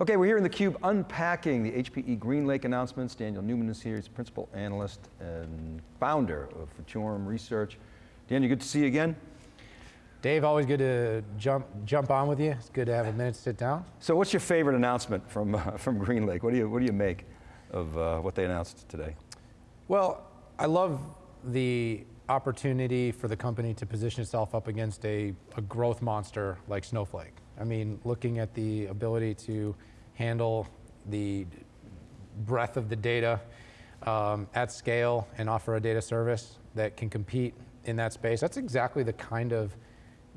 Okay, we're here in theCUBE unpacking the HPE GreenLake announcements. Daniel Newman is here, he's Principal Analyst and Founder of Futurum Research. Daniel, good to see you again. Dave, always good to jump jump on with you. It's good to have a minute to sit down. So what's your favorite announcement from, uh, from GreenLake? What do, you, what do you make of uh, what they announced today? Well, I love the opportunity for the company to position itself up against a, a growth monster like Snowflake. I mean, looking at the ability to handle the breadth of the data um, at scale and offer a data service that can compete in that space, that's exactly the kind of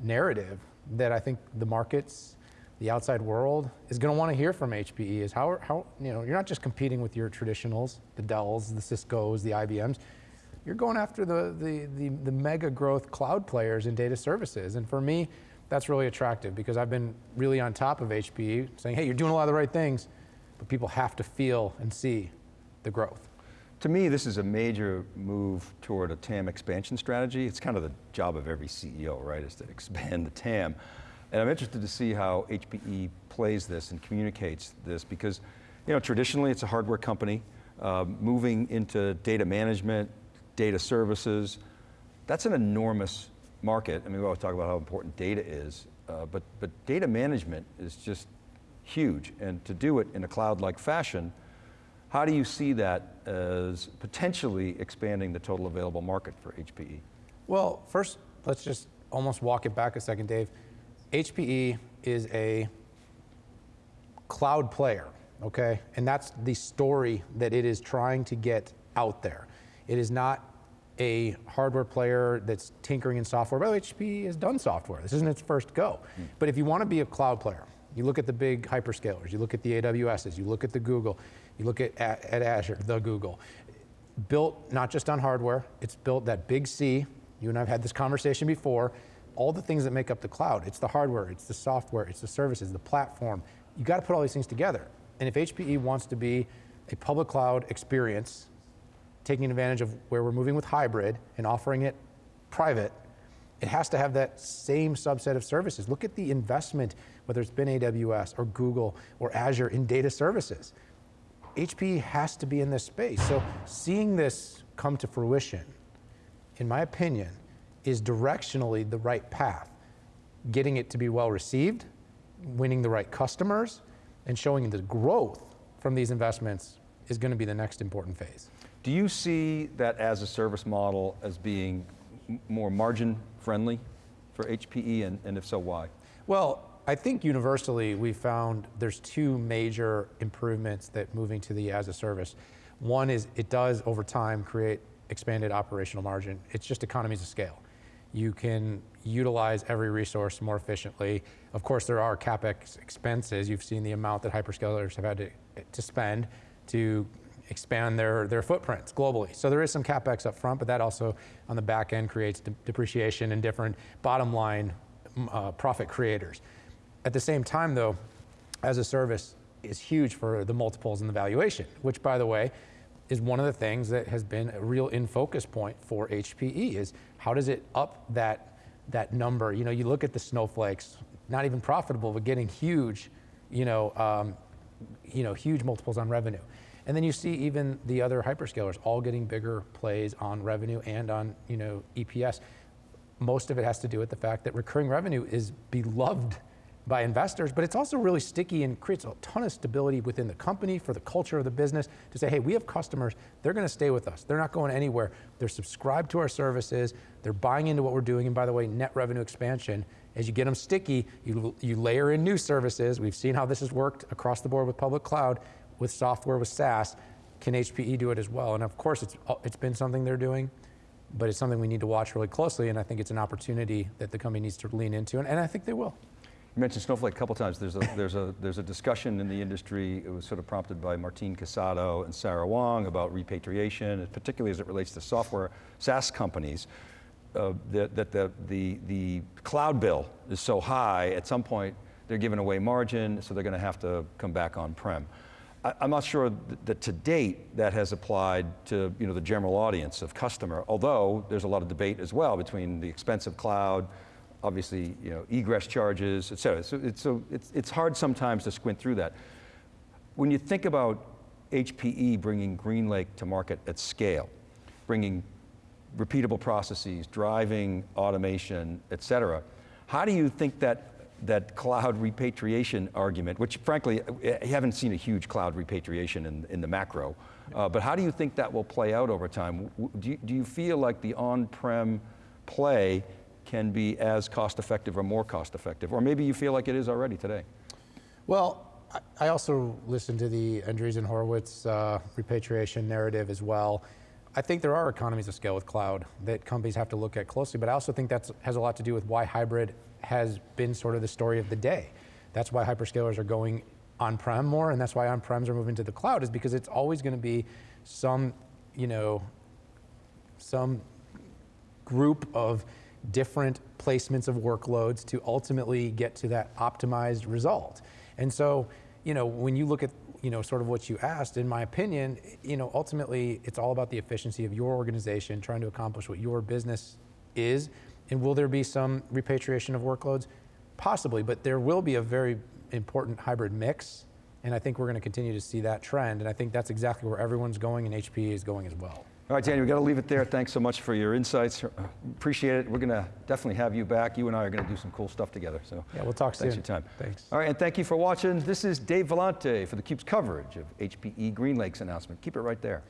narrative that I think the markets, the outside world is going to want to hear from HPE is how, how, you know, you're not just competing with your traditionals, the Dells, the Ciscos, the IBMs, you're going after the, the, the, the mega growth cloud players in data services. And for me, that's really attractive because I've been really on top of HPE saying, hey, you're doing a lot of the right things, but people have to feel and see the growth. To me, this is a major move toward a TAM expansion strategy. It's kind of the job of every CEO, right, is to expand the TAM. And I'm interested to see how HPE plays this and communicates this because, you know, traditionally it's a hardware company, uh, moving into data management, data services, that's an enormous market. I mean, we always talk about how important data is, uh, but, but data management is just huge. And to do it in a cloud-like fashion, how do you see that as potentially expanding the total available market for HPE? Well, first, let's just almost walk it back a second, Dave. HPE is a cloud player, okay? And that's the story that it is trying to get out there. It is not a hardware player that's tinkering in software. By the way, HP has done software. This isn't its first go. Mm. But if you want to be a cloud player, you look at the big hyperscalers, you look at the AWSs, you look at the Google, you look at, at, at Azure, the Google. Built not just on hardware, it's built that big C. You and I have had this conversation before. All the things that make up the cloud. It's the hardware, it's the software, it's the services, the platform. You got to put all these things together. And if HPE wants to be a public cloud experience taking advantage of where we're moving with hybrid and offering it private, it has to have that same subset of services. Look at the investment, whether it's been AWS or Google or Azure in data services. HP has to be in this space. So seeing this come to fruition, in my opinion, is directionally the right path. Getting it to be well received, winning the right customers, and showing the growth from these investments is going to be the next important phase. Do you see that as a service model as being more margin friendly for HPE, and, and if so, why? Well, I think universally we found there's two major improvements that moving to the as a service. One is it does over time create expanded operational margin. It's just economies of scale. You can utilize every resource more efficiently. Of course, there are CapEx expenses. You've seen the amount that hyperscalers have had to, to spend to expand their, their footprints globally. So there is some CapEx up front, but that also on the back end creates de depreciation and different bottom line uh, profit creators. At the same time though, as a service is huge for the multiples and the valuation, which by the way, is one of the things that has been a real in focus point for HPE is how does it up that, that number? You know, you look at the snowflakes, not even profitable, but getting huge, you know, um, you know, huge multiples on revenue. And then you see even the other hyperscalers all getting bigger plays on revenue and on you know, EPS. Most of it has to do with the fact that recurring revenue is beloved by investors, but it's also really sticky and creates a ton of stability within the company for the culture of the business to say, hey, we have customers, they're going to stay with us. They're not going anywhere. They're subscribed to our services. They're buying into what we're doing. And by the way, net revenue expansion, as you get them sticky, you, you layer in new services. We've seen how this has worked across the board with public cloud with software, with SaaS, can HPE do it as well? And of course, it's, it's been something they're doing, but it's something we need to watch really closely, and I think it's an opportunity that the company needs to lean into, and, and I think they will. You mentioned Snowflake a couple times. There's a, there's, a, there's a discussion in the industry, it was sort of prompted by Martin Casado and Sarah Wang about repatriation, particularly as it relates to software, SaaS companies, uh, that, that the, the, the cloud bill is so high, at some point they're giving away margin, so they're going to have to come back on-prem. I'm not sure that to date that has applied to you know, the general audience of customer, although there's a lot of debate as well between the expensive cloud, obviously you know, egress charges, et cetera. So, it's, so it's, it's hard sometimes to squint through that. when you think about HPE bringing GreenLake to market at scale, bringing repeatable processes, driving automation, et cetera, how do you think that that cloud repatriation argument, which frankly, I haven't seen a huge cloud repatriation in, in the macro, uh, but how do you think that will play out over time? Do you, do you feel like the on-prem play can be as cost effective or more cost effective? Or maybe you feel like it is already today? Well, I- I also listened to the Andreessen Horowitz uh, repatriation narrative as well. I think there are economies of scale with cloud that companies have to look at closely, but I also think that has a lot to do with why hybrid has been sort of the story of the day. That's why hyperscalers are going on-prem more, and that's why on-prems are moving to the cloud, is because it's always going to be some, you know, some group of different placements of workloads to ultimately get to that optimized result. And so, you know, when you look at, you know, sort of what you asked, in my opinion, you know, ultimately it's all about the efficiency of your organization trying to accomplish what your business is. And will there be some repatriation of workloads? Possibly, but there will be a very important hybrid mix. And I think we're going to continue to see that trend. And I think that's exactly where everyone's going and HPE is going as well. All right, Danny, we've got to leave it there. Thanks so much for your insights. Uh, Appreciate it. We're going to definitely have you back. You and I are going to do some cool stuff together. So Yeah, we'll talk thanks soon. Thanks for your time. Thanks. All right, and thank you for watching. This is Dave Vellante for theCUBE's coverage of HPE GreenLake's announcement. Keep it right there.